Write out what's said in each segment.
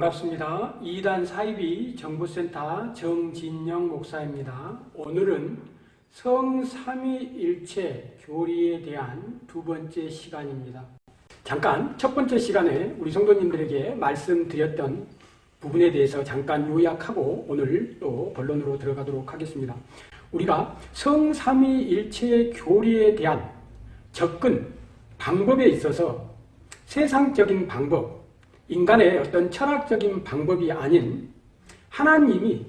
반갑습니다. 2단 사이비 정보센터 정진영 목사입니다. 오늘은 성삼위일체 교리에 대한 두 번째 시간입니다. 잠깐 첫 번째 시간에 우리 성도님들에게 말씀드렸던 부분에 대해서 잠깐 요약하고 오늘 또 본론으로 들어가도록 하겠습니다. 우리가 성삼위일체 교리에 대한 접근 방법에 있어서 세상적인 방법, 인간의 어떤 철학적인 방법이 아닌 하나님이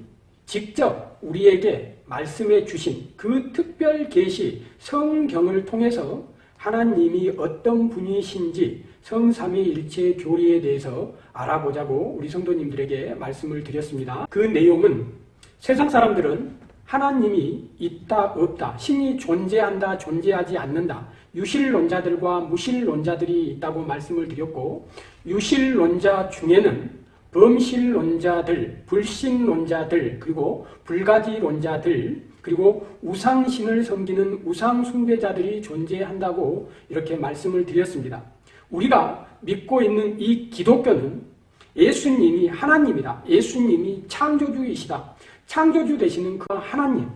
직접 우리에게 말씀해 주신 그 특별 계시 성경을 통해서 하나님이 어떤 분이신지 성삼위일체 교리에 대해서 알아보자고 우리 성도님들에게 말씀을 드렸습니다. 그 내용은 세상 사람들은 하나님이 있다 없다 신이 존재한다 존재하지 않는다 유실론자들과 무실론자들이 있다고 말씀을 드렸고 유실론자 중에는 범실론자들, 불신론자들, 그리고 불가지론자들, 그리고 우상신을 섬기는 우상숭배자들이 존재한다고 이렇게 말씀을 드렸습니다. 우리가 믿고 있는 이 기독교는 예수님이 하나님이다. 예수님이 창조주이시다. 창조주 되시는 그 하나님,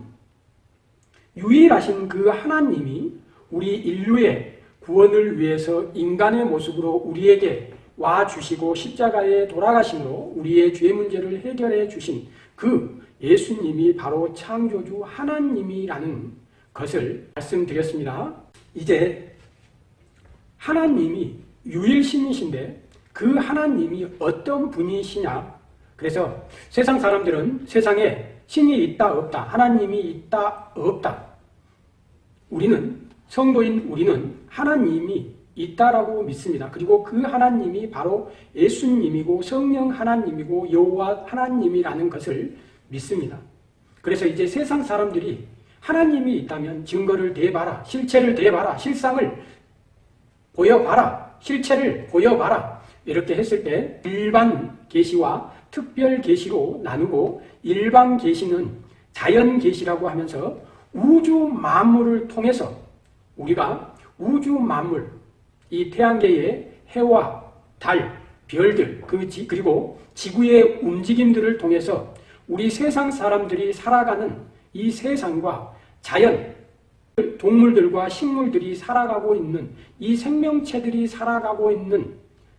유일하신 그 하나님이 우리 인류의 구원을 위해서 인간의 모습으로 우리에게 와주시고 십자가에 돌아가심으로 우리의 죄 문제를 해결해 주신 그 예수님이 바로 창조주 하나님이라는 것을 말씀드렸습니다. 이제 하나님이 유일신이신데 그 하나님이 어떤 분이시냐 그래서 세상 사람들은 세상에 신이 있다 없다 하나님이 있다 없다 우리는 성도인 우리는 하나님이 있다라고 믿습니다. 그리고 그 하나님이 바로 예수님이고 성령 하나님이고 여호와 하나님이라는 것을 믿습니다. 그래서 이제 세상 사람들이 하나님이 있다면 증거를 대봐라, 실체를 대봐라, 실상을 보여봐라, 실체를 보여봐라 이렇게 했을 때 일반 계시와 특별 계시로 나누고 일반 계시는 자연 계시라고 하면서 우주 만물을 통해서 우리가 우주 만물 이 태양계의 해와 달, 별들, 그 지, 그리고 지구의 움직임들을 통해서 우리 세상 사람들이 살아가는 이 세상과 자연, 동물들과 식물들이 살아가고 있는 이 생명체들이 살아가고 있는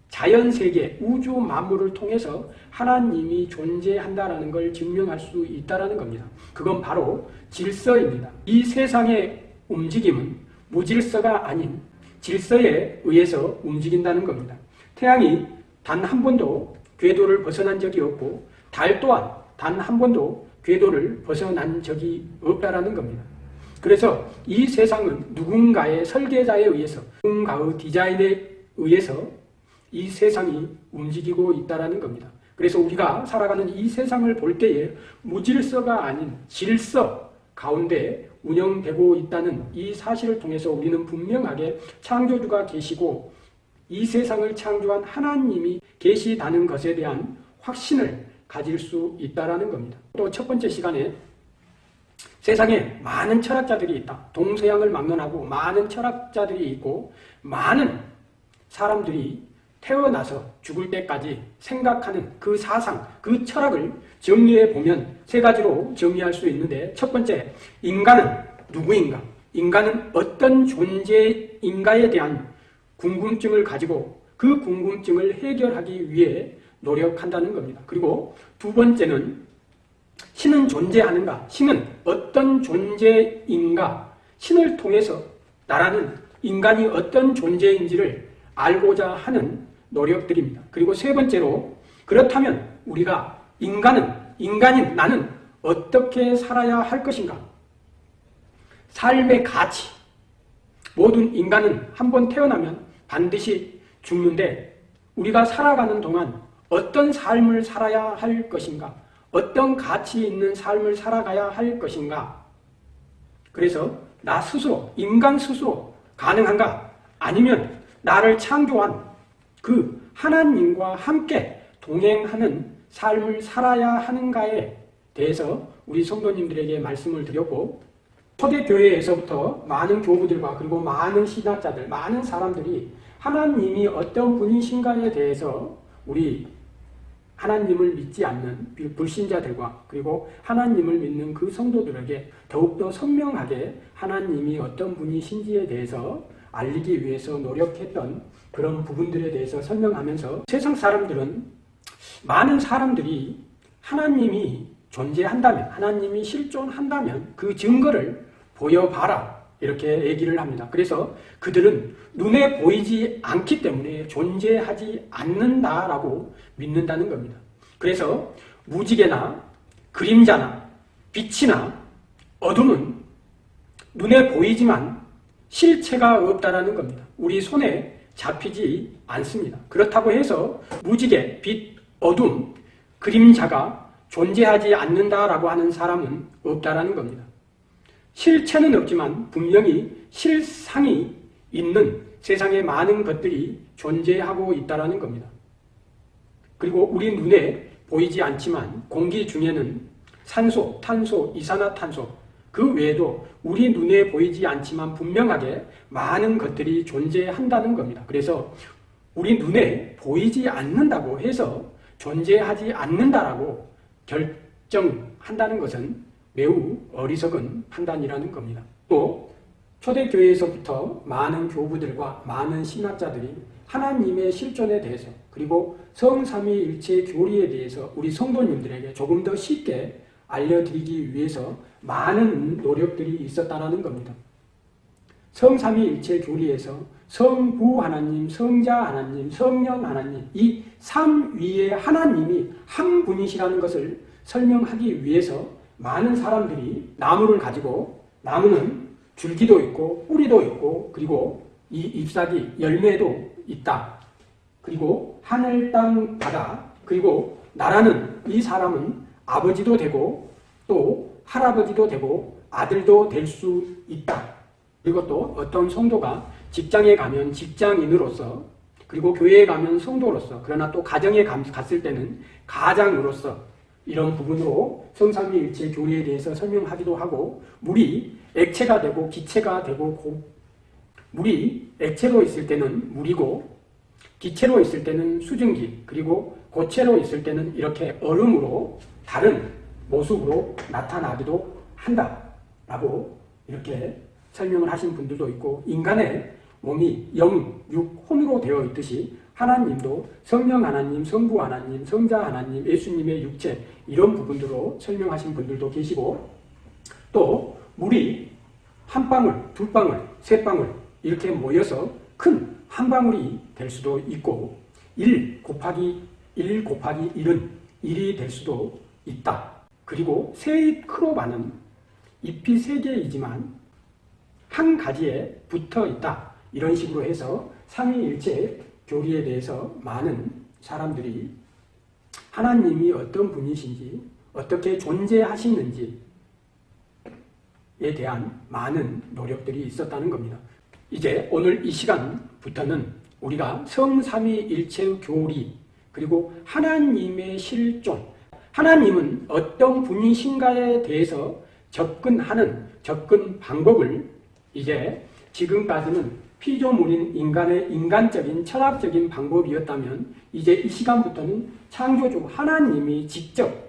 자연세계, 우주 만물을 통해서 하나님이 존재한다는 걸 증명할 수 있다는 겁니다. 그건 바로 질서입니다. 이 세상의 움직임은 무질서가 아닌 질서에 의해서 움직인다는 겁니다. 태양이 단 한 번도 궤도를 벗어난 적이 없고 달 또한 단 한 번도 궤도를 벗어난 적이 없다라는 겁니다. 그래서 이 세상은 누군가의 설계자에 의해서 누군가의 디자인에 의해서 이 세상이 움직이고 있다는 겁니다. 그래서 우리가 살아가는 이 세상을 볼 때에 무질서가 아닌 질서 가운데 운영되고 있다는 이 사실을 통해서 우리는 분명하게 창조주가 계시고 이 세상을 창조한 하나님이 계시다는 것에 대한 확신을 가질 수 있다는 겁니다. 또 첫 번째 시간에 세상에 많은 철학자들이 있다. 동서양을 막론하고 많은 철학자들이 있고 많은 사람들이 태어나서 죽을 때까지 생각하는 그 사상, 그 철학을 정리해 보면 세 가지로 정리할 수 있는데 첫 번째, 인간은 누구인가? 인간은 어떤 존재인가에 대한 궁금증을 가지고 그 궁금증을 해결하기 위해 노력한다는 겁니다. 그리고 두 번째는 신은 존재하는가? 신은 어떤 존재인가? 신을 통해서 나라는 인간이 어떤 존재인지를 알고자 하는 노력들입니다. 그리고 세 번째로 그렇다면 우리가 인간은 인간인 나는 어떻게 살아야 할 것인가? 삶의 가치 모든 인간은 한 번 태어나면 반드시 죽는데 우리가 살아가는 동안 어떤 삶을 살아야 할 것인가? 어떤 가치 있는 삶을 살아가야 할 것인가? 그래서 나 스스로, 인간 스스로 가능한가? 아니면 나를 창조한 그 하나님과 함께 동행하는 삶을 살아야 하는가에 대해서 우리 성도님들에게 말씀을 드렸고 초대교회에서부터 많은 교부들과 그리고 많은 신학자들, 많은 사람들이 하나님이 어떤 분이신가에 대해서 우리 하나님을 믿지 않는 불신자들과 그리고 하나님을 믿는 그 성도들에게 더욱더 선명하게 하나님이 어떤 분이신지에 대해서 알리기 위해서 노력했던 그런 부분들에 대해서 설명하면서 세상 사람들은 많은 사람들이 하나님이 존재한다면 하나님이 실존한다면 그 증거를 보여봐라 이렇게 얘기를 합니다. 그래서 그들은 눈에 보이지 않기 때문에 존재하지 않는다라고 믿는다는 겁니다. 그래서 무지개나 그림자나 빛이나 어둠은 눈에 보이지만 실체가 없다라는 겁니다. 우리 손에 잡히지 않습니다. 그렇다고 해서 무지개, 빛, 어둠, 그림자가 존재하지 않는다라고 하는 사람은 없다라는 겁니다. 실체는 없지만 분명히 실상이 있는 세상에 많은 것들이 존재하고 있다는 겁니다. 그리고 우리 눈에 보이지 않지만 공기 중에는 산소, 탄소, 이산화탄소 그 외에도 우리 눈에 보이지 않지만 분명하게 많은 것들이 존재한다는 겁니다. 그래서 우리 눈에 보이지 않는다고 해서 존재하지 않는다라고 결정한다는 것은 매우 어리석은 판단이라는 겁니다. 또 초대교회에서부터 많은 교부들과 많은 신학자들이 하나님의 실존에 대해서 그리고 성삼위일체 교리에 대해서 우리 성도님들에게 조금 더 쉽게 알려드리기 위해서 많은 노력들이 있었다는 겁니다. 성삼위일체 교리에서 성부 하나님, 성자 하나님, 성령 하나님 이 삼위의 하나님이 한 분이시라는 것을 설명하기 위해서 많은 사람들이 나무를 가지고 나무는 줄기도 있고 뿌리도 있고 그리고 이 잎사귀 열매도 있다. 그리고 하늘 땅 바다 그리고 나라는 이 사람은 아버지도 되고 또 할아버지도 되고 아들도 될 수 있다. 그리고 또 어떤 성도가 직장에 가면 직장인으로서 그리고 교회에 가면 성도로서 그러나 또 가정에 갔을 때는 가장으로서 이런 부분으로 성삼위일체 교리에 대해서 설명하기도 하고 물이 액체가 되고 기체가 되고 고, 물이 액체로 있을 때는 물이고 기체로 있을 때는 수증기 그리고 고체로 있을 때는 이렇게 얼음으로 다른 모습으로 나타나기도 한다라고 이렇게 설명을 하신 분들도 있고 인간의 몸이 영, 육, 혼으로 되어 있듯이 하나님도 성령 하나님, 성부 하나님, 성자 하나님, 예수님의 육체 이런 부분들로 설명하신 분들도 계시고 또 물이 한 방울, 두 방울, 세 방울 이렇게 모여서 큰 한 방울이 될 수도 있고 1 곱하기 1 곱하기 1은 1이 될 수도 있다. 그리고 세 크로바는 잎이 세 개이지만 한 가지에 붙어 있다. 이런 식으로 해서 삼위일체 교리에 대해서 많은 사람들이 하나님이 어떤 분이신지 어떻게 존재하시는지에 대한 많은 노력들이 있었다는 겁니다. 이제 오늘 이 시간부터는 우리가 성삼위일체 교리 그리고 하나님의 실존 하나님은 어떤 분이신가에 대해서 접근하는 접근 방법을 이제 지금까지는 피조물인 인간의 인간적인 철학적인 방법이었다면 이제 이 시간부터는 창조주 하나님이 직접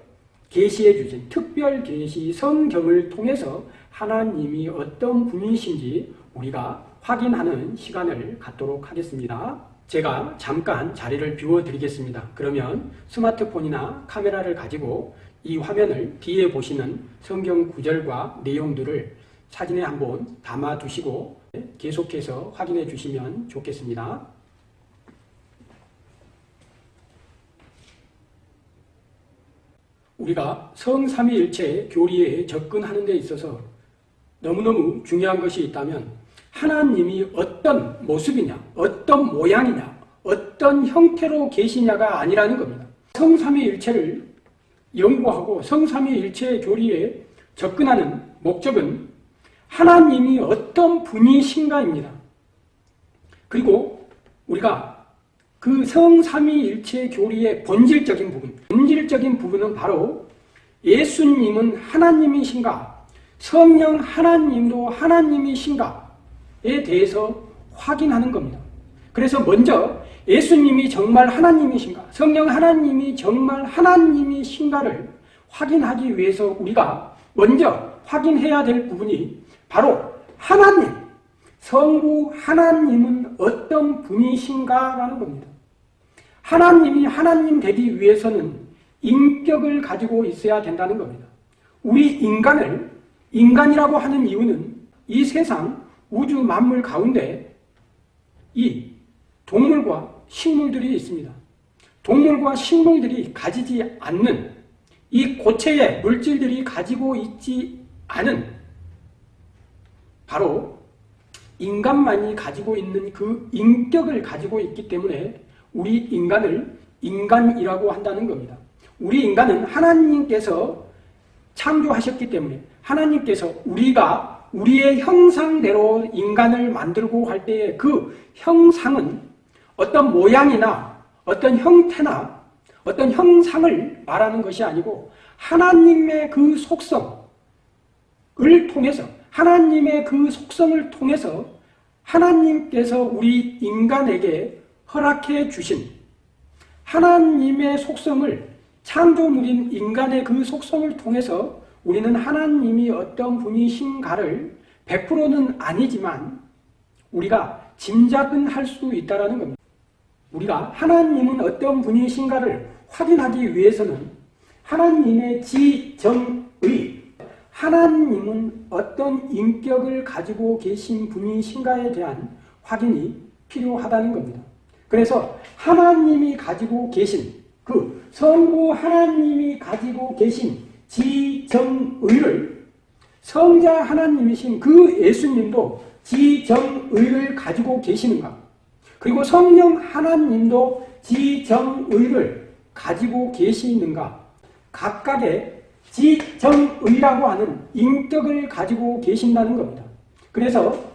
계시해 주신 특별 계시 성경을 통해서 하나님이 어떤 분이신지 우리가 확인하는 시간을 갖도록 하겠습니다. 제가 잠깐 자리를 비워드리겠습니다. 그러면 스마트폰이나 카메라를 가지고 이 화면을 뒤에 보시는 성경 구절과 내용들을 사진에 한번 담아 두시고 계속해서 확인해 주시면 좋겠습니다. 우리가 성삼위일체 교리에 접근하는 데 있어서 너무너무 중요한 것이 있다면 하나님이 어떤 모습이냐, 어떤 모양이냐, 어떤 형태로 계시냐가 아니라는 겁니다. 성삼위일체를 연구하고 성삼위일체 교리에 접근하는 목적은 하나님이 어떤 분이신가입니다. 그리고 우리가 그 성삼위일체 교리의 본질적인 부분, 본질적인 부분은 바로 예수님은 하나님이신가, 성령 하나님도 하나님이신가에 대해서 확인하는 겁니다. 그래서 먼저 예수님이 정말 하나님이신가, 성령 하나님이 정말 하나님이신가를 확인하기 위해서 우리가 먼저 확인해야 될 부분이 바로 하나님, 성부 하나님은 어떤 분이신가라는 겁니다. 하나님이 하나님 되기 위해서는 인격을 가지고 있어야 된다는 겁니다. 우리 인간을 인간이라고 하는 이유는 이 세상 우주 만물 가운데 이 동물과 식물들이 있습니다. 동물과 식물들이 가지지 않는 이 고체의 물질들이 가지고 있지 않은 바로 인간만이 가지고 있는 그 인격을 가지고 있기 때문에 우리 인간을 인간이라고 한다는 겁니다. 우리 인간은 하나님께서 창조하셨기 때문에 하나님께서 우리가 우리의 형상대로 인간을 만들고 할 때의 그 형상은 어떤 모양이나 어떤 형태나 어떤 형상을 말하는 것이 아니고 하나님의 그 속성을 통해서 하나님의 그 속성을 통해서 하나님께서 우리 인간에게 허락해 주신 하나님의 속성을 창조물인 인간의 그 속성을 통해서 우리는 하나님이 어떤 분이신가를 100%는 아니지만 우리가 짐작은 할 수 있다는 겁니다. 우리가 하나님은 어떤 분이신가를 확인하기 위해서는 하나님의 지정의, 하나님은 어떤 인격을 가지고 계신 분이신가에 대한 확인이 필요하다는 겁니다. 그래서 하나님이 가지고 계신 그 성부 하나님이 가지고 계신 지정의를 성자 하나님이신 그 예수님도 지정의를 가지고 계시는가? 그리고 성령 하나님도 지정의를 가지고 계시는가? 각각의 지정의라고 하는 인격을 가지고 계신다는 겁니다. 그래서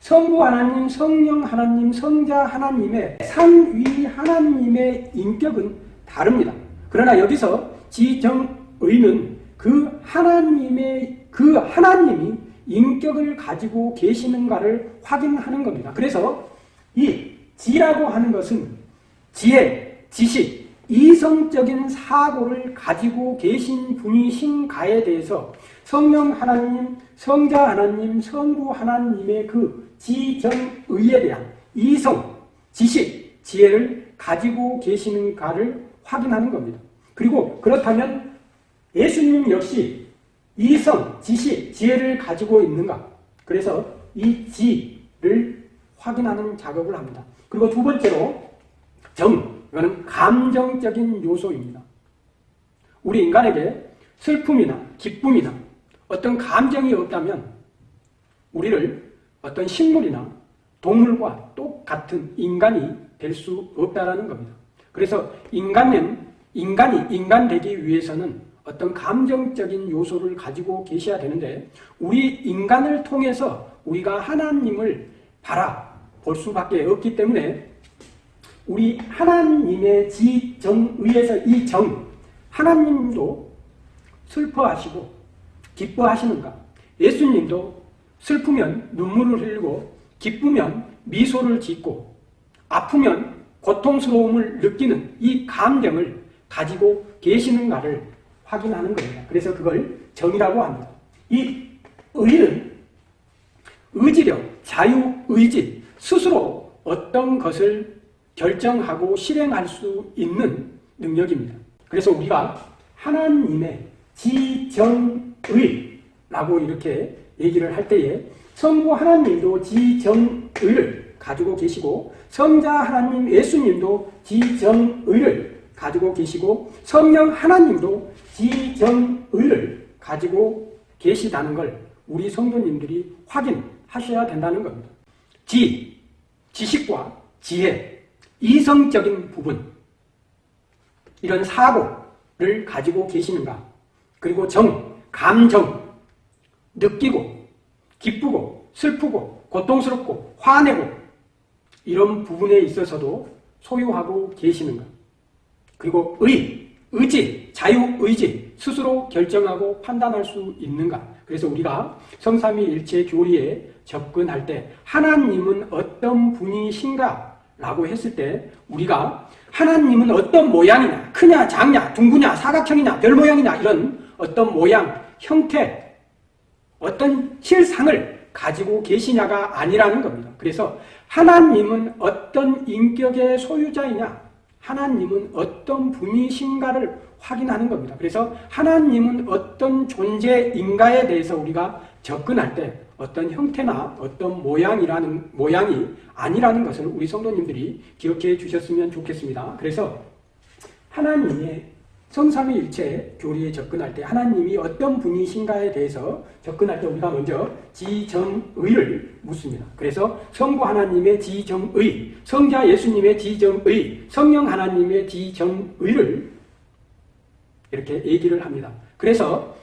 성부 하나님, 성령 하나님, 성자 하나님의 삼위 하나님의 인격은 다릅니다. 그러나 여기서 지정의는 그 하나님의 그 하나님이 인격을 가지고 계시는가를 확인하는 겁니다. 그래서 이 지라고 하는 것은 지혜, 지식, 이성적인 사고를 가지고 계신 분이신 가에 대해서 성령 하나님, 성자 하나님, 성부 하나님의 그 지정의에 대한 이성, 지식, 지혜를 가지고 계시는 가를 확인하는 겁니다. 그리고 그렇다면 예수님 역시 이성, 지식, 지혜를 가지고 있는가? 그래서 이 지를 확인하는 작업을 합니다. 그리고 두 번째로 정, 이거는 감정적인 요소입니다. 우리 인간에게 슬픔이나 기쁨이나 어떤 감정이 없다면 우리를 어떤 식물이나 동물과 똑같은 인간이 될 수 없다라는 겁니다. 그래서 인간은 인간이 인간 되기 위해서는 어떤 감정적인 요소를 가지고 계셔야 되는데 우리 인간을 통해서 우리가 하나님을 바라볼 수밖에 없기 때문에 우리 하나님의 지정의에서 이 정, 하나님도 슬퍼하시고 기뻐하시는가? 예수님도 슬프면 눈물을 흘리고 기쁘면 미소를 짓고 아프면 고통스러움을 느끼는 이 감정을 가지고 계시는가를 확인하는 겁니다. 그래서 그걸 정이라고 합니다. 이 의는 의지력, 자유의지, 스스로 어떤 것을 결정하고 실행할 수 있는 능력입니다. 그래서 우리가 하나님의 지정의라고 이렇게 얘기를 할 때에 성부 하나님도 지정의를 가지고 계시고 성자 하나님 예수님도 지정의를 가지고 계시고 성령 하나님도 지정의를 가지고 계시다는 걸 우리 성도님들이 확인하셔야 된다는 겁니다. 지, 지식과 지혜, 이성적인 부분 이런 사고를 가지고 계시는가? 그리고 정, 감정 느끼고 기쁘고 슬프고 고통스럽고 화내고 이런 부분에 있어서도 소유하고 계시는가? 그리고 의, 의지, 자유의지 스스로 결정하고 판단할 수 있는가? 그래서 우리가 성삼위일체 교리에 접근할 때 하나님은 어떤 분이신가 라고 했을 때 우리가 하나님은 어떤 모양이냐 크냐 작냐 둥그냐 사각형이냐 별 모양이냐 이런 어떤 모양 형태 어떤 실상을 가지고 계시냐가 아니라는 겁니다. 그래서 하나님은 어떤 인격의 소유자이냐 하나님은 어떤 분이신가를 확인하는 겁니다. 그래서 하나님은 어떤 존재인가에 대해서 우리가 접근할 때 어떤 형태나 어떤 모양이라는 모양이 아니라는 것을 우리 성도님들이 기억해 주셨으면 좋겠습니다. 그래서 하나님의 성삼위일체 교리에 접근할 때 하나님이 어떤 분이신가에 대해서 접근할 때 우리가 먼저 지정의를 묻습니다. 그래서 성부 하나님의 지정의, 성자 예수님의 지정의, 성령 하나님의 지정의를 이렇게 얘기를 합니다. 그래서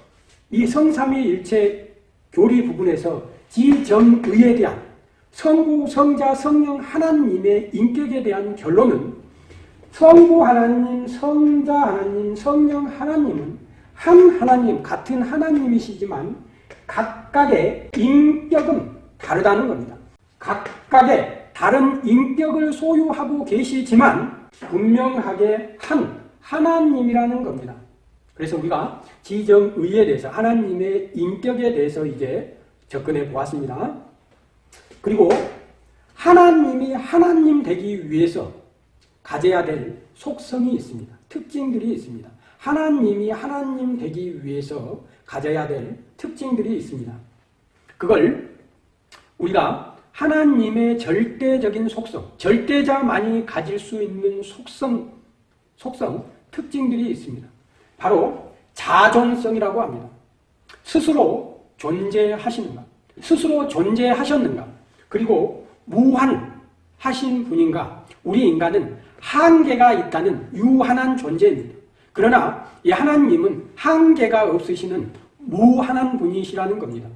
이 성삼위일체 교리 부분에서 지정의에 대한 성부, 성자, 성령 하나님의 인격에 대한 결론은 성부 하나님, 성자 하나님, 성령 하나님은 한 하나님, 같은 하나님이시지만 각각의 인격은 다르다는 겁니다. 각각의 다른 인격을 소유하고 계시지만 분명하게 한 하나님이라는 겁니다. 그래서 우리가 지정의에 대해서 하나님의 인격에 대해서 이제 접근해 보았습니다. 그리고 하나님이 하나님 되기 위해서 가져야 될 속성이 있습니다. 특징들이 있습니다. 하나님이 하나님 되기 위해서 가져야 될 특징들이 있습니다. 그걸 우리가 하나님의 절대적인 속성, 절대자만이 가질 수 있는 속성, 속성, 특징들이 있습니다. 바로 자존성이라고 합니다. 스스로 존재하시는가, 스스로 존재하셨는가, 그리고 무한하신 분인가, 우리 인간은 한계가 있다는 유한한 존재입니다. 그러나 이 하나님은 한계가 없으시는 무한한 분이시라는 겁니다.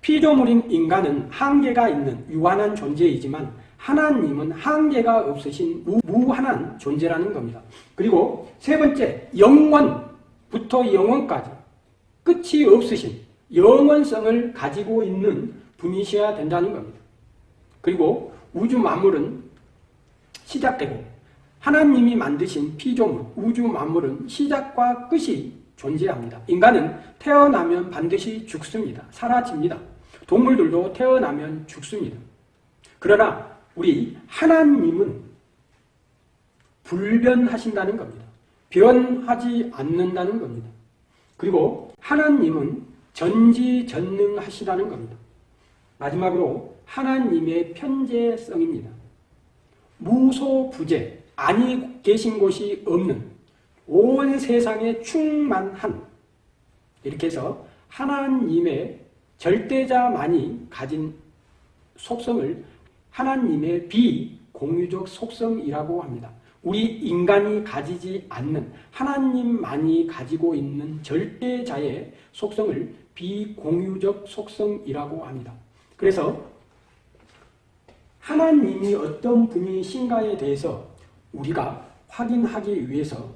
피조물인 인간은 한계가 있는 유한한 존재이지만 하나님은 한계가 없으신 무한한 존재라는 겁니다. 그리고 세 번째, 영원 부터 영원까지 끝이 없으신 영원성을 가지고 있는 분이셔야 된다는 겁니다. 그리고 우주 만물은 시작되고 하나님이 만드신 피조물, 우주 만물은 시작과 끝이 존재합니다. 인간은 태어나면 반드시 죽습니다. 사라집니다. 동물들도 태어나면 죽습니다. 그러나 우리 하나님은 불변하신다는 겁니다. 변하지 않는다는 겁니다. 그리고 하나님은 전지전능하시다는 겁니다. 마지막으로 하나님의 편재성입니다. 무소부재, 아니 계신 곳이 없는 온 세상에 충만한 이렇게 해서 하나님의 절대자만이 가진 속성을 하나님의 비공유적 속성이라고 합니다. 우리 인간이 가지지 않는 하나님만이 가지고 있는 절대자의 속성을 비공유적 속성이라고 합니다. 그래서 하나님이 어떤 분이신가에 대해서 우리가 확인하기 위해서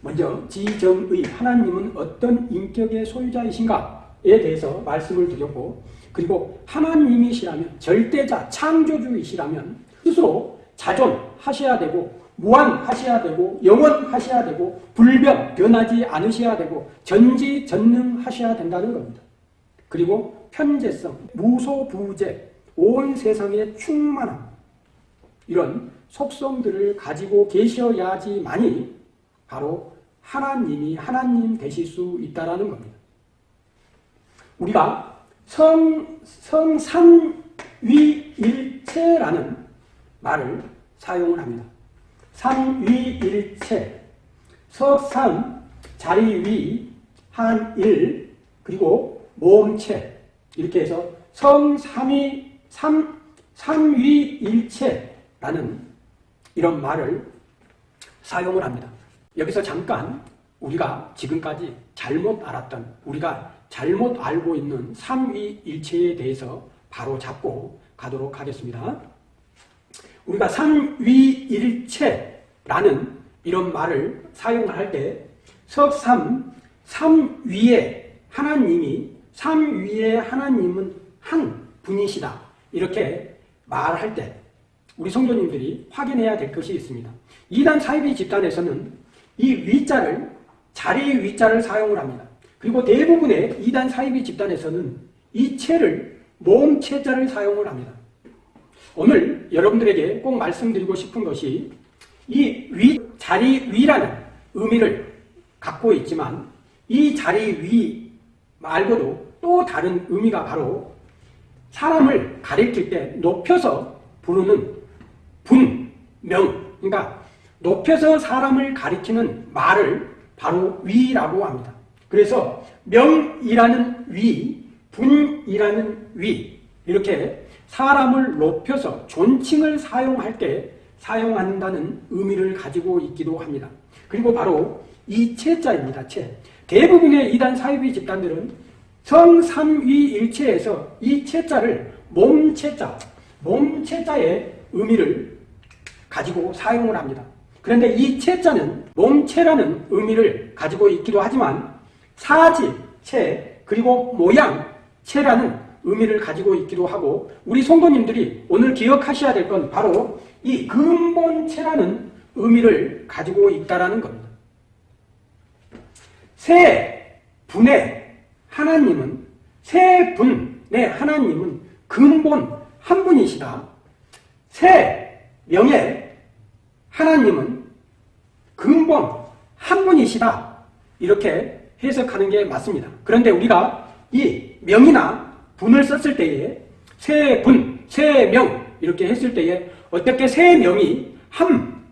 먼저 지정의 하나님은 어떤 인격의 소유자이신가에 대해서 말씀을 드렸고 그리고 하나님이시라면 절대자 창조주이시라면 스스로 자존 하셔야 되고 무한하셔야 되고 영원하셔야 되고 불변 변하지 않으셔야 되고 전지전능하셔야 된다는 겁니다. 그리고 편재성, 무소부재, 온 세상에 충만함 이런 속성들을 가지고 계셔야지만이 바로 하나님이 하나님 되실 수 있다는 겁니다. 우리가 성, 성삼위일체라는 말을 사용을 합니다. 삼위일체, 석삼, 자리위, 한일, 그리고 모험체 이렇게 해서 성삼위, 삼, 삼위일체라는 이런 말을 사용을 합니다. 여기서 잠깐 우리가 지금까지 잘못 알았던 우리가 잘못 알고 있는 삼위일체에 대해서 바로 잡고 가도록 하겠습니다. 우리가 삼위일체라는 이런 말을 사용할 때 석삼, 삼위에 하나님이 삼위에 하나님은 한 분이시다. 이렇게 말할 때 우리 성도님들이 확인해야 될 것이 있습니다. 이단 사이비 집단에서는 이 위자를 자리 위자를 사용을 합니다. 그리고 대부분의 이단 사이비 집단에서는 이 체를 몸체자를 사용을 합니다. 오늘 여러분들에게 꼭 말씀드리고 싶은 것이 이 위, 자리 위라는 의미를 갖고 있지만 이 자리 위 말고도 또 다른 의미가 바로 사람을 가리킬 때 높여서 부르는 분, 명, 그러니까 높여서 사람을 가리키는 말을 바로 위라고 합니다. 그래서 명이라는 위, 분이라는 위 이렇게 사람을 높여서 존칭을 사용할 때 사용한다는 의미를 가지고 있기도 합니다. 그리고 바로 이 체자입니다. 체. 대부분의 이단 사이비 집단들은 성삼위일체에서 이 체자를 몸체자, 몸체자의 의미를 가지고 사용을 합니다. 그런데 이 체자는 몸체라는 의미를 가지고 있기도 하지만 사지, 체, 그리고 모양, 체라는 의미를 가지고 있기도 하고 우리 성도님들이 오늘 기억하셔야 될 건 바로 이 근본체라는 의미를 가지고 있다는 겁니다. 세 분의 하나님은 세 분의 하나님은 근본 한 분이시다. 세 명의 하나님은 근본 한 분이시다. 이렇게 해석하는 게 맞습니다. 그런데 우리가 이 명이나 분을 썼을 때에 세 분, 세 명 이렇게 했을 때에 어떻게 세 명이 한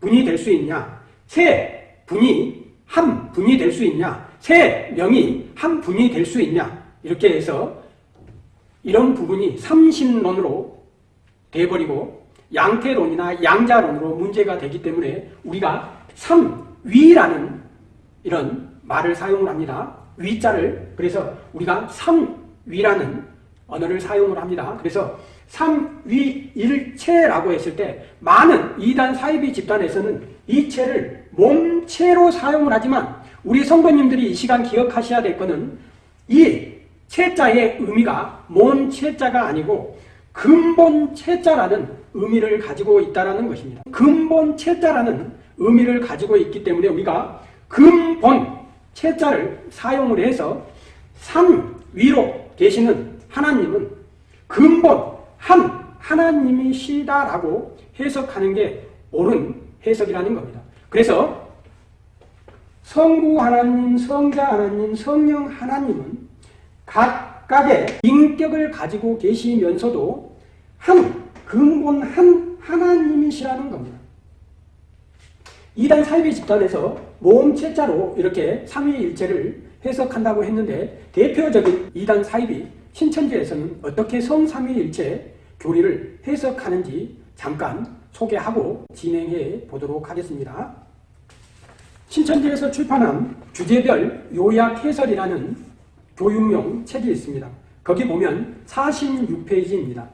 분이 될 수 있냐? 세 분이 한 분이 될 수 있냐? 세 명이 한 분이 될 수 있냐? 이렇게 해서 이런 부분이 삼신론으로 돼버리고 양태론이나 양자론으로 문제가 되기 때문에 우리가 삼위라는 이런 말을 사용을 합니다. 위자를 그래서 우리가 삼 위라는 언어를 사용을 합니다. 그래서 삼위일체라고 했을 때 많은 이단 사이비 집단에서는 이 체를 몸체로 사용을 하지만 우리 성도님들이 이 시간 기억하셔야 될 것은 이 체자의 의미가 몸체자가 아니고 근본 체자라는 의미를 가지고 있다는 것입니다. 근본 체자라는 의미를 가지고 있기 때문에 우리가 근본 체자를 사용을 해서 삼위로 계시는 하나님은 근본 한 하나님이시다라고 해석하는 게 옳은 해석이라는 겁니다. 그래서 성부 하나님, 성자 하나님, 성령 하나님은 각각의 인격을 가지고 계시면서도 한 근본 한 하나님이시라는 겁니다. 이단 사이비 집단에서 모음체자로 이렇게 삼위일체를 해석한다고 했는데 대표적인 이단 사이비 신천지에서는 어떻게 성삼위일체 교리를 해석하는지 잠깐 소개하고 진행해 보도록 하겠습니다. 신천지에서 출판한 주제별 요약 해설이라는 교육용 책이 있습니다. 거기 보면 46페이지입니다.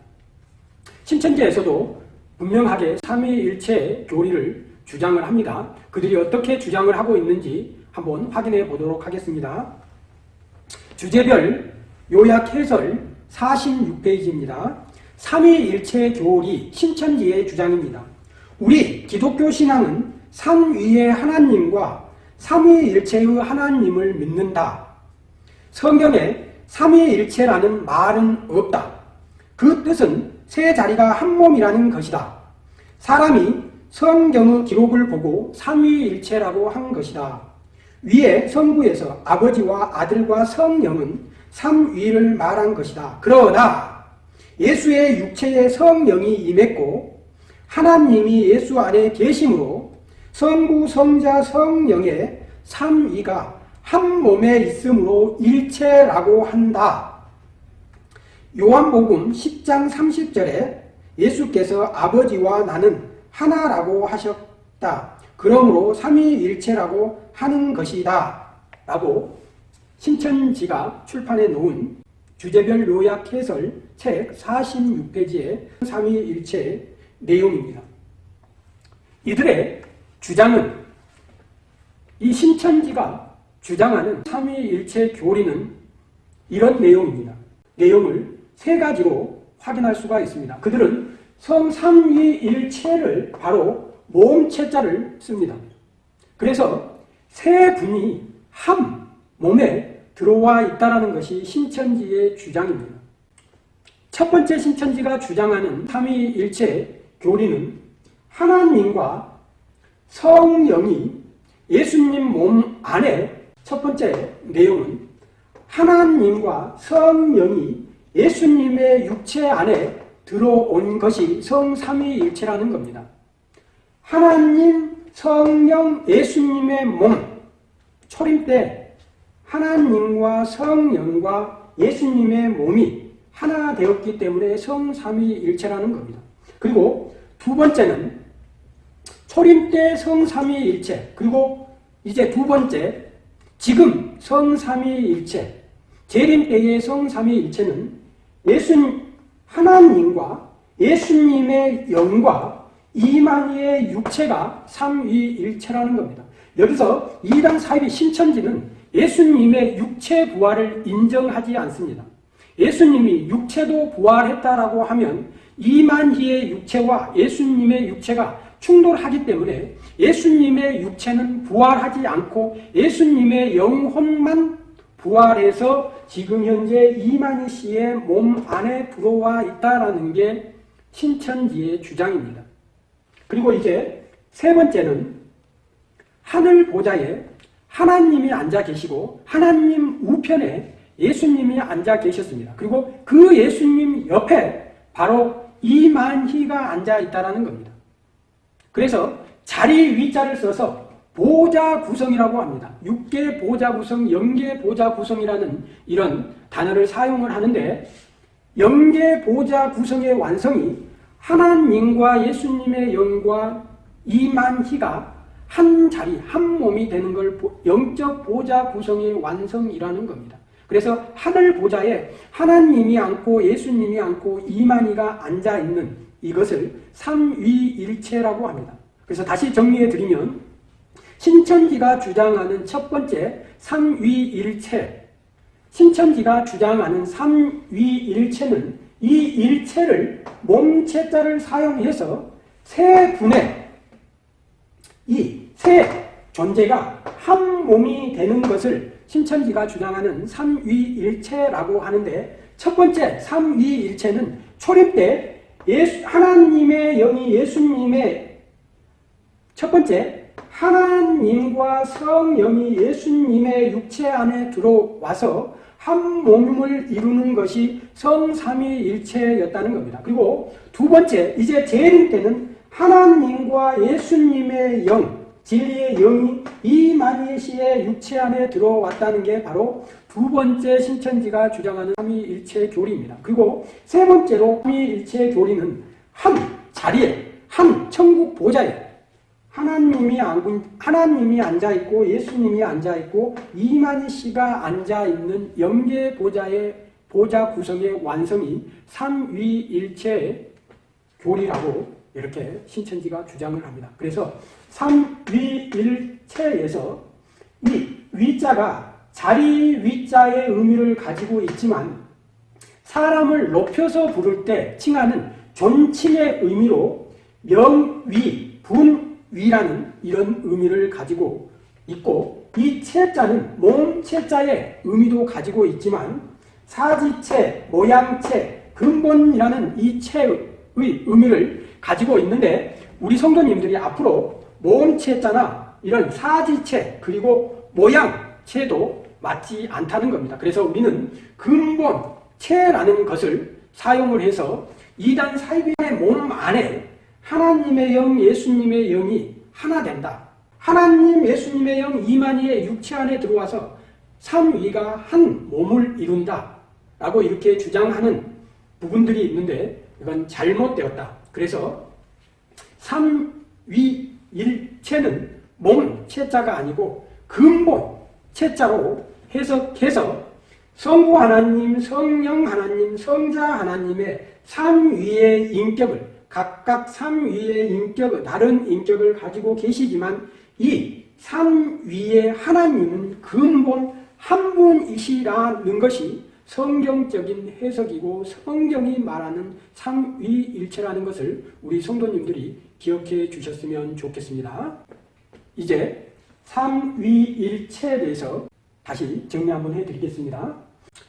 신천지에서도 분명하게 삼위일체 교리를 주장을 합니다. 그들이 어떻게 주장을 하고 있는지 한번 확인해 보도록 하겠습니다. 주제별 요약 해설 46페이지입니다. 삼위일체 교리 신천지의 주장입니다. 우리 기독교 신앙은 삼위의 하나님과 삼위일체의 하나님을 믿는다. 성경에 삼위일체라는 말은 없다. 그 뜻은 세 자리가 한 몸이라는 것이다. 사람이 성경의 기록을 보고 삼위일체라고 한 것이다. 위에 성부에서 아버지와 아들과 성령은 삼위를 말한 것이다. 그러나 예수의 육체에 성령이 임했고 하나님이 예수 안에 계심으로 성부, 성자, 성령의 삼위가 한 몸에 있으므로 일체라고 한다. 요한복음 10장 30절에 예수께서 아버지와 나는 하나라고 하셨다. 그러므로 삼위일체라고 하는 것이다. 라고 신천지가 출판해 놓은 주제별 요약 해설 책 46페이지의 삼위일체 내용입니다. 이들의 주장은 이 신천지가 주장하는 삼위일체 교리는 이런 내용입니다. 내용을 세 가지로 확인할 수가 있습니다. 그들은 성삼위일체를 바로 모음체자를 씁니다. 그래서 세 분이 한 몸에 들어와 있다는 것이 신천지의 주장입니다. 첫 번째 신천지가 주장하는 삼위일체 교리는 하나님과 성령이 예수님 몸 안에 첫 번째 내용은 하나님과 성령이 예수님의 육체 안에 들어온 것이 성삼위일체라는 겁니다. 하나님, 성령, 예수님의 몸, 초림 때 하나님과 성령과 예수님의 몸이 하나 되었기 때문에 성삼위일체라는 겁니다. 그리고 두 번째는 초림 때 성삼위일체 그리고 이제 두 번째 지금 성삼위일체 재림 때의 성삼위일체는 예수 하나님과 예수님의 영과 이만희의 육체가 삼위일체라는 겁니다. 여기서 이당 사입의 신천지는 예수님의 육체 부활을 인정하지 않습니다. 예수님이 육체도 부활했다라고 하면 이만희의 육체와 예수님의 육체가 충돌하기 때문에 예수님의 육체는 부활하지 않고 예수님의 영혼만 부활해서 지금 현재 이만희 씨의 몸 안에 들어와 있다라는 게 신천지의 주장입니다. 그리고 이제 세 번째는 하늘 보좌에 하나님이 앉아 계시고 하나님 우편에 예수님이 앉아 계셨습니다. 그리고 그 예수님 옆에 바로 이만희가 앉아 있다는 겁니다. 그래서 자리 위자를 써서 보좌 구성이라고 합니다. 육계 보좌 구성, 영계 보좌 구성이라는 이런 단어를 사용을 하는데 영계 보좌 구성의 완성이 하나님과 예수님의 영과 이만희가 한 자리, 한 몸이 되는 걸 영적 보좌 구성의 완성이라는 겁니다. 그래서 하늘 보좌에 하나님이 앉고 예수님이 앉고 이만희가 앉아 있는 이것을 삼위일체라고 합니다. 그래서 다시 정리해 드리면 신천지가 주장하는 첫 번째 삼위일체 신천지가 주장하는 삼위일체는 이 일체를 몸체자를 사용해서 세 분의 이 세 존재가 한 몸이 되는 것을 신천지가 주장하는 삼위일체라고 하는데 첫 번째 삼위일체는 초림 때 예수, 하나님의 영이 예수님의 첫 번째 하나님과 성령이 예수님의 육체 안에 들어와서 한 몸을 이루는 것이 성삼위일체였다는 겁니다. 그리고 두 번째 이제 재림 때는 하나님과 예수님의 영 진리의 영이 이만희 씨의 육체 안에 들어왔다는 게 바로 두 번째 신천지가 주장하는 삼위일체 교리입니다. 그리고 세 번째로 삼위일체 교리는 한 자리에 한 천국 보좌에 하나님이 앉고, 하나님이 앉아 있고 예수님이 앉아 있고 이만희 씨가 앉아 있는 영계 보좌의 보좌 구성의 완성이 삼위일체 교리라고 이렇게 신천지가 주장을 합니다. 그래서 삼위일체에서 이 위자가 자리 위자의 의미를 가지고 있지만 사람을 높여서 부를 때 칭하는 존칭의 의미로 명위, 분 위라는 이런 의미를 가지고 있고 이 체자는 몸체자의 의미도 가지고 있지만 사지체, 모양체, 근본이라는 이 체의 의미를 가지고 있는데 우리 성도님들이 앞으로 모음체자나 이런 사지체 그리고 모양체도 맞지 않다는 겁니다. 그래서 우리는 근본체라는 것을 사용을 해서 이단 사이비의 몸 안에 하나님의 영, 예수님의 영이 하나 된다. 하나님, 예수님의 영, 이만희의 육체 안에 들어와서 삼위가 한 몸을 이룬다. 라고 이렇게 주장하는 부분들이 있는데 이건 잘못되었다. 그래서 삼위 일체는 몸, 체자가 아니고 근본, 체자로 해석해서 성부 하나님, 성령 하나님, 성자 하나님의 삼위의 인격을 각각 삼위의 인격, 다른 인격을 가지고 계시지만 이 삼위의 하나님은 근본 한 분이시라는 것이 성경적인 해석이고 성경이 말하는 삼위일체라는 것을 우리 성도님들이 기억해 주셨으면 좋겠습니다. 이제 삼위일체에 대해서 다시 정리 한번 해드리겠습니다.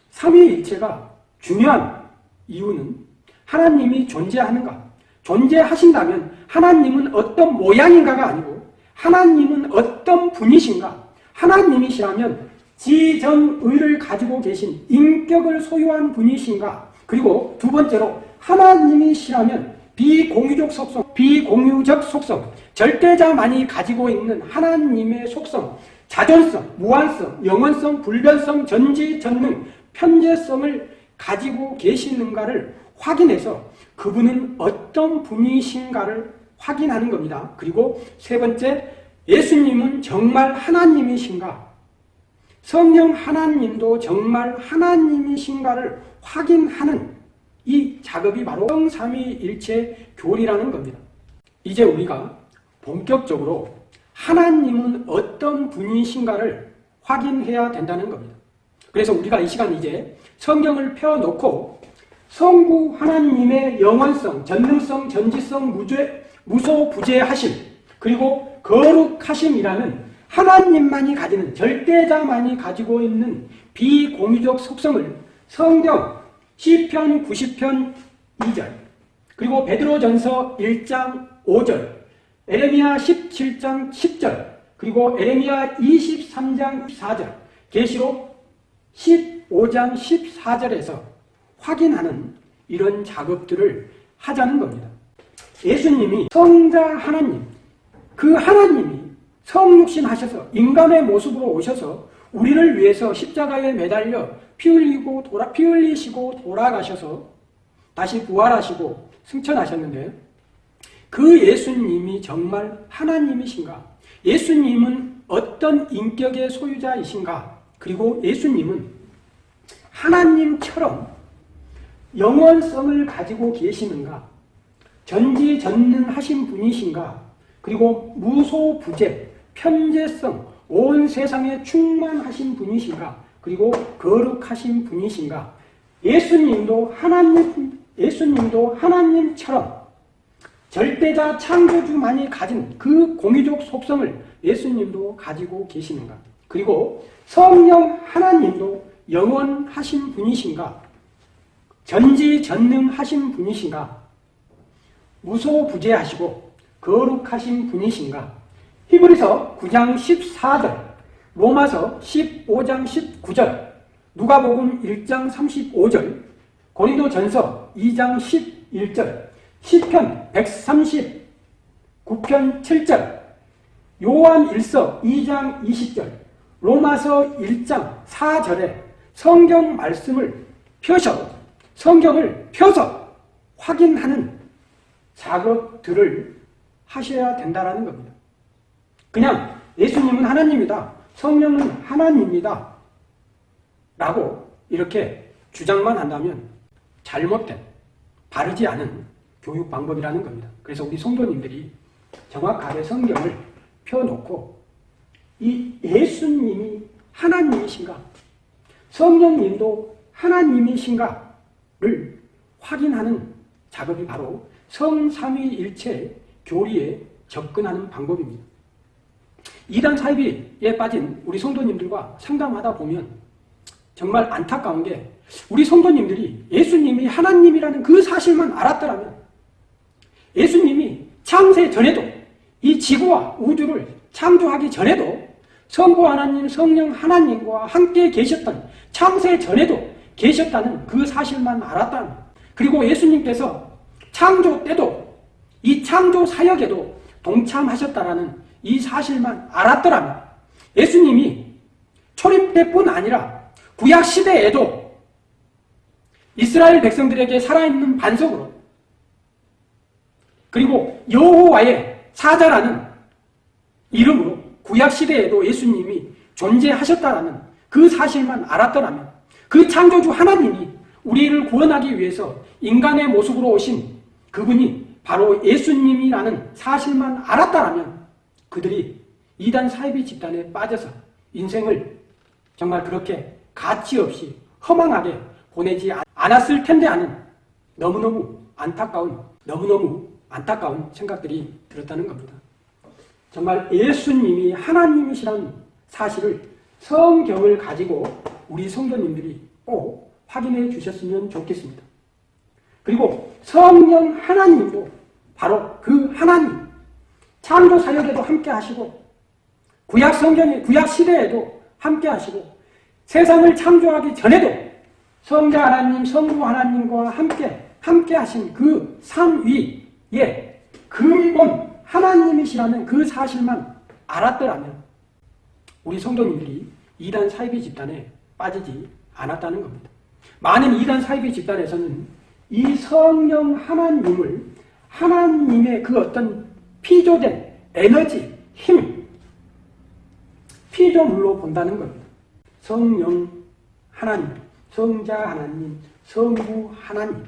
삼위일체가 중요한 이유는 하나님이 존재하는가? 존재하신다면 하나님은 어떤 모양인가가 아니고 하나님은 어떤 분이신가? 하나님이시라면 지정의를 가지고 계신 인격을 소유한 분이신가? 그리고 두 번째로 하나님이시라면 비공유적 속성, 비공유적 속성, 절대자만이 가지고 있는 하나님의 속성, 자존성, 무한성, 영원성, 불변성, 전지전능, 편재성을 가지고 계시는가를 확인해서 그분은 어떤 분이신가를 확인하는 겁니다. 그리고 세 번째, 예수님은 정말 하나님이신가? 성령 하나님도 정말 하나님이신가를 확인하는 이 작업이 바로 성삼위일체 교리라는 겁니다. 이제 우리가 본격적으로 하나님은 어떤 분이신가를 확인해야 된다는 겁니다. 그래서 우리가 이 시간 이제 성경을 펴놓고 성부 하나님의 영원성, 전능성, 전지성, 무죄, 무소부재하심, 그리고 거룩하심이라는 하나님만이 가지는 절대자만이 가지고 있는 비공유적 속성을 성경 시편 90편 2절 그리고 베드로전서 1장 5절 에레미야 17장 10절 그리고 에레미야 23장 4절 계시록 15장 14절에서 확인하는 이런 작업들을 하자는 겁니다. 예수님이 성자 하나님, 그 하나님이 성육신 하셔서 인간의 모습으로 오셔서 우리를 위해서 십자가에 매달려 피 흘리고 돌아, 피 흘리시고 돌아가셔서 다시 부활하시고 승천하셨는데 그 예수님이 정말 하나님이신가? 예수님은 어떤 인격의 소유자이신가? 그리고 예수님은 하나님처럼 영원성을 가지고 계시는가? 전지전능하신 분이신가? 그리고 무소부재, 편재성, 온 세상에 충만하신 분이신가? 그리고 거룩하신 분이신가? 예수님도 하나님, 예수님도 하나님처럼 절대자 창조주만이 가진 그 공유적 속성을 예수님도 가지고 계시는가? 그리고 성령 하나님도 영원하신 분이신가? 전지전능하신 분이신가? 무소부재하시고 거룩하신 분이신가? 히브리서 9장 14절, 로마서 15장 19절, 누가복음 1장 35절, 고린도전서 2장 11절, 시편 139편 7절, 요한 1서 2장 20절, 로마서 1장 4절에 성경 말씀을 펴서 성경을 펴서 확인하는 작업들을 하셔야 된다는 겁니다. 그냥 예수님은 하나님이다. 성령은 하나님이다. 라고 이렇게 주장만 한다면 잘못된, 바르지 않은 교육 방법이라는 겁니다. 그래서 우리 성도님들이 정확하게 성경을 펴놓고 이 예수님이 하나님이신가? 성령님도 하나님이신가 를 확인하는 작업이 바로 성삼위일체 교리에 접근하는 방법입니다. 이단 사이비에 빠진 우리 성도님들과 상담하다 보면 정말 안타까운 게 우리 성도님들이 예수님이 하나님이라는 그 사실만 알았더라면 예수님이 창세 전에도 이 지구와 우주를 창조하기 전에도 성부 하나님, 성령 하나님과 함께 계셨던 창세 전에도 계셨다는 그 사실만 알았다는 그리고 예수님께서 창조 때도 이 창조 사역에도 동참하셨다라는 이 사실만 알았더라면 예수님이 초림 때뿐 아니라 구약 시대에도 이스라엘 백성들에게 살아있는 반석으로 그리고 여호와의 사자라는 이름으로 구약 시대에도 예수님이 존재하셨다라는 그 사실만 알았더라면 그 창조주 하나님이 우리를 구원하기 위해서 인간의 모습으로 오신 그분이 바로 예수님이라는 사실만 알았다라면 그들이 이단 사이비 집단에 빠져서 인생을 정말 그렇게 가치 없이 허망하게 보내지 않았을 텐데 하는 너무너무 안타까운 너무너무 안타까운 생각들이 들었다는 겁니다. 정말 예수님이 하나님이시라는 사실을 성경을 가지고 우리 성도님들이 꼭 확인해 주셨으면 좋겠습니다. 그리고 성령 하나님도 바로 그 하나님 창조 사역에도 함께 하시고 구약 성경의 구약 시대에도 함께 하시고 세상을 창조하기 전에도 성자 하나님, 성부 하나님과 함께 함께 하신 그 삼위의 근본 하나님이시라는 그 사실만 알았더라면 우리 성도님들이 이단 사이비 집단에 빠지지 않았다는 겁니다. 많은 이단 사이비 집단에서는 이 성령 하나님을 하나님의 그 어떤 피조된 에너지, 힘, 피조물로 본다는 겁니다. 성령 하나님, 성자 하나님, 성부 하나님,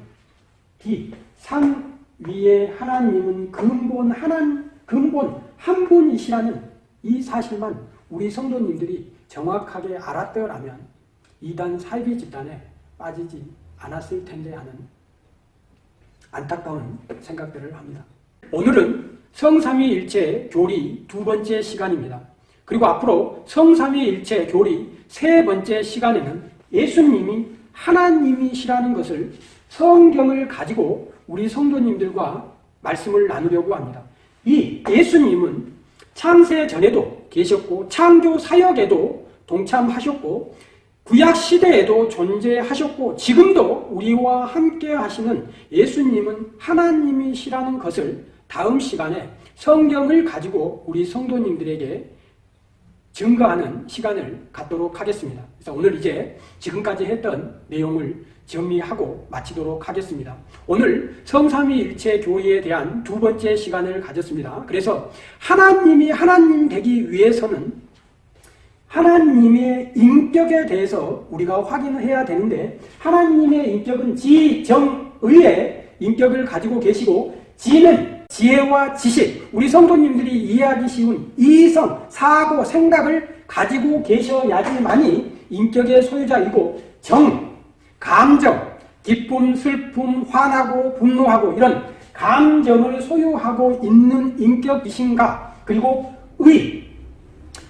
이 삼위의 하나님은 근본 하나님, 근본 한 분이시라는 이 사실만 우리 성도님들이 정확하게 알았더라면 이단 사이비 집단에 빠지지 않았을 텐데 하는 안타까운 생각들을 합니다. 오늘은 성삼위일체 교리 두 번째 시간입니다. 그리고 앞으로 성삼위일체 교리 세 번째 시간에는 예수님이 하나님이시라는 것을 성경을 가지고 우리 성도님들과 말씀을 나누려고 합니다. 이 예수님은 창세 전에도 계셨고 창조 사역에도 동참하셨고 구약 시대에도 존재하셨고 지금도 우리와 함께 하시는 예수님은 하나님이시라는 것을 다음 시간에 성경을 가지고 우리 성도님들에게 증거하는 시간을 갖도록 하겠습니다. 그래서 오늘 이제 지금까지 했던 내용을 정리하고 마치도록 하겠습니다. 오늘 성삼위일체 교회에 대한 두 번째 시간을 가졌습니다. 그래서 하나님이 하나님 되기 위해서는 하나님의 인격에 대해서 우리가 확인해야 되는데 하나님의 인격은 지정의의 인격을 가지고 계시고 지는 지혜와 지식, 우리 성도님들이 이해하기 쉬운 이성, 사고, 생각을 가지고 계셔야지만이 인격의 소유자이고 정, 감정, 기쁨, 슬픔, 화나고 분노하고 이런 감정을 소유하고 있는 인격이신가? 그리고 의,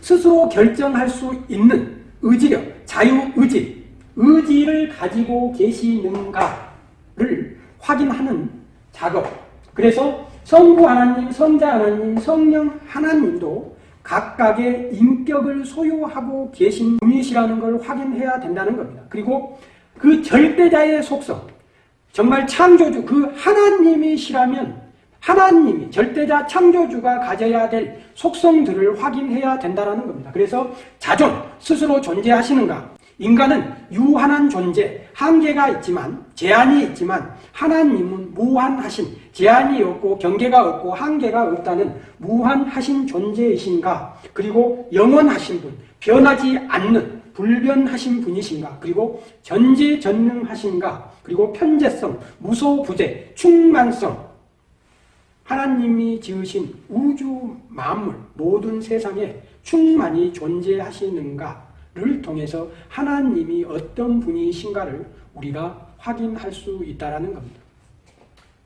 스스로 결정할 수 있는 의지력, 자유의지, 의지를 가지고 계시는가를 확인하는 작업 그래서 성부 하나님, 성자 하나님, 성령 하나님도 각각의 인격을 소유하고 계신 분이시라는 걸 확인해야 된다는 겁니다. 그리고 그 절대자의 속성, 정말 창조주, 그 하나님이시라면 하나님이 절대자 창조주가 가져야 될 속성들을 확인해야 된다는 겁니다. 그래서 자존, 스스로 존재하시는가, 인간은 유한한 존재, 한계가 있지만 제한이 있지만 하나님은 무한하신 제한이 없고 경계가 없고 한계가 없다는 무한하신 존재이신가? 그리고 영원하신 분, 변하지 않는 불변하신 분이신가? 그리고 전지전능하신가? 그리고 편재성, 무소부재, 충만성 하나님이 지으신 우주 만물 모든 세상에 충만히 존재하시는가 를 통해서 하나님이 어떤 분이신가를 우리가 확인할 수 있다는 겁니다.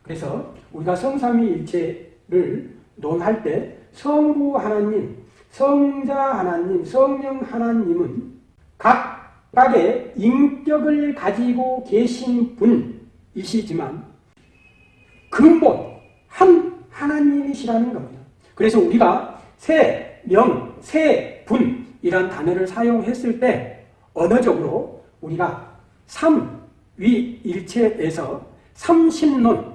그래서 우리가 성삼위일체를 논할 때 성부 하나님, 성자 하나님, 성령 하나님은 각각의 인격을 가지고 계신 분이시지만 근본 한 하나님이시라는 겁니다. 그래서 우리가 세, 명, 세, 분 이런 단어를 사용했을 때 언어적으로 우리가 삼위일체에서 삼신론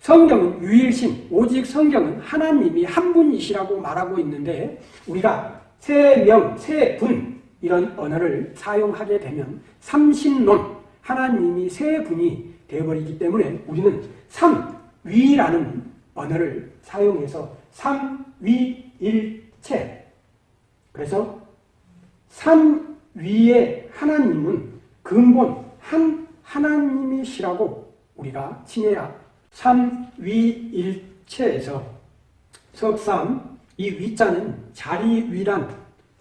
성경은 유일신, 오직 성경은 하나님이 한 분이시라고 말하고 있는데 우리가 세 명, 세 분 이런 언어를 사용하게 되면 삼신론, 하나님이 세 분이 되어버리기 때문에 우리는 삼위라는 언어를 사용해서 삼위일체 그래서 산 위에 하나님은 근본 한 하나님이시라고 우리가 칭해야 삼위일체에서. 석삼 이 위자는 자리 위란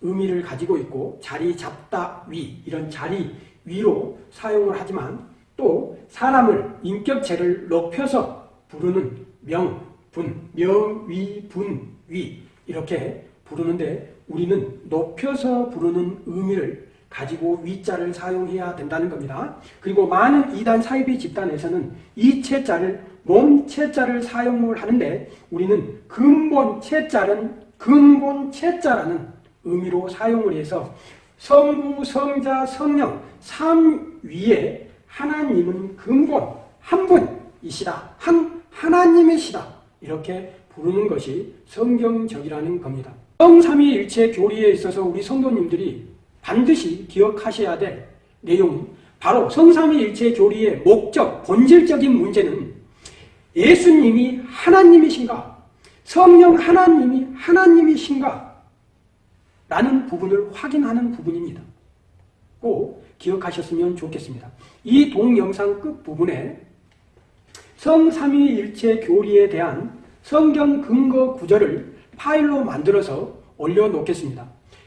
의미를 가지고 있고 자리 잡다 위 이런 자리 위로 사용을 하지만 또 사람을 인격체를 높여서 부르는 명, 분, 명, 위, 분, 위 이렇게 부르는데 우리는 높여서 부르는 의미를 가지고 위자를 사용해야 된다는 겁니다. 그리고 많은 이단 사이비 집단에서는 이 채자를 몸채자를 사용을 하는데 우리는 근본 채자는 근본 채자라는 의미로 사용을 해서 성부, 성자, 성령 삼위에 하나님은 근본 한 분이시다. 한 하나님이시다. 이렇게 부르는 것이 성경적이라는 겁니다. 성삼위일체 교리에 있어서 우리 성도님들이 반드시 기억하셔야 될 내용은 바로 성삼위일체 교리의 목적, 본질적인 문제는 예수님이 하나님이신가? 성령 하나님이 하나님이신가? 라는 부분을 확인하는 부분입니다. 꼭 기억하셨으면 좋겠습니다. 이 동영상 끝부분에 성삼위일체 교리에 대한 성경 근거 구절을 파일로 만들어서 올려놓겠습니다.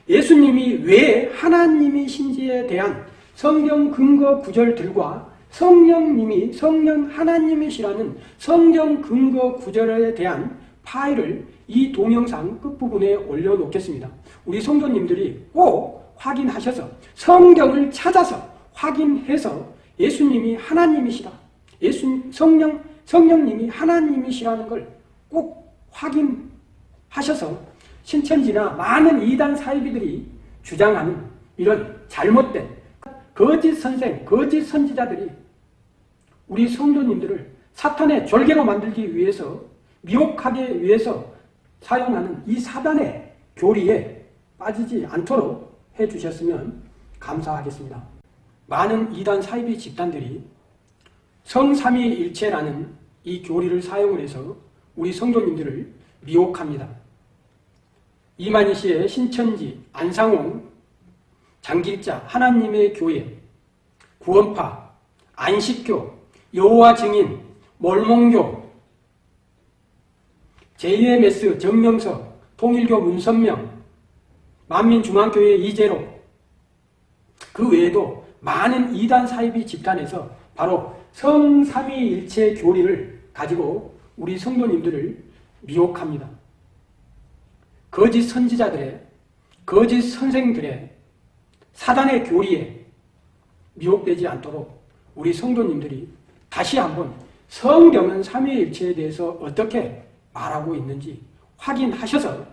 예수님이 왜 하나님이신지에 대한 성경 근거 구절들과 성령님이 성령 하나님이시라는 성경 근거 구절에 대한 파일을 이 동영상 끝부분에 올려놓겠습니다. 우리 성도님들이 꼭 확인하셔서 성경을 찾아서 확인해서 예수님이 하나님이시다. 예수 성령 성령님이 하나님이시라는 걸 꼭 확인하셔서 신천지나 많은 이단 사이비들이 주장하는 이런 잘못된 거짓 선생, 거짓 선지자들이 우리 성도님들을 사탄의 졸개로 만들기 위해서 미혹하기 위해서 사용하는 이 사단의 교리에 빠지지 않도록 해주셨으면 감사하겠습니다. 많은 이단 사이비 집단들이 성삼위일체라는 이 교리를 사용을 해서 우리 성도님들을 미혹합니다. 이만희 씨의 신천지, 안상홍, 장길자, 하나님의 교회, 구원파, 안식교, 여호와 증인, 몰몬교, JMS, 정명석, 통일교 문선명, 만민중앙교회 이재로 그 외에도 많은 이단 사이비 집단에서 바로 성삼위일체 교리를 가지고 우리 성도님들을 미혹합니다. 거짓 선지자들의 거짓 선생들의 사단의 교리에 미혹되지 않도록 우리 성도님들이 다시 한번 성경은 삼위일체에 대해서 어떻게 말하고 있는지 확인하셔서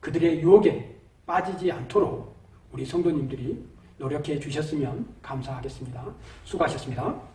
그들의 유혹에 빠지지 않도록 우리 성도님들이 노력해 주셨으면 감사하겠습니다. 수고하셨습니다.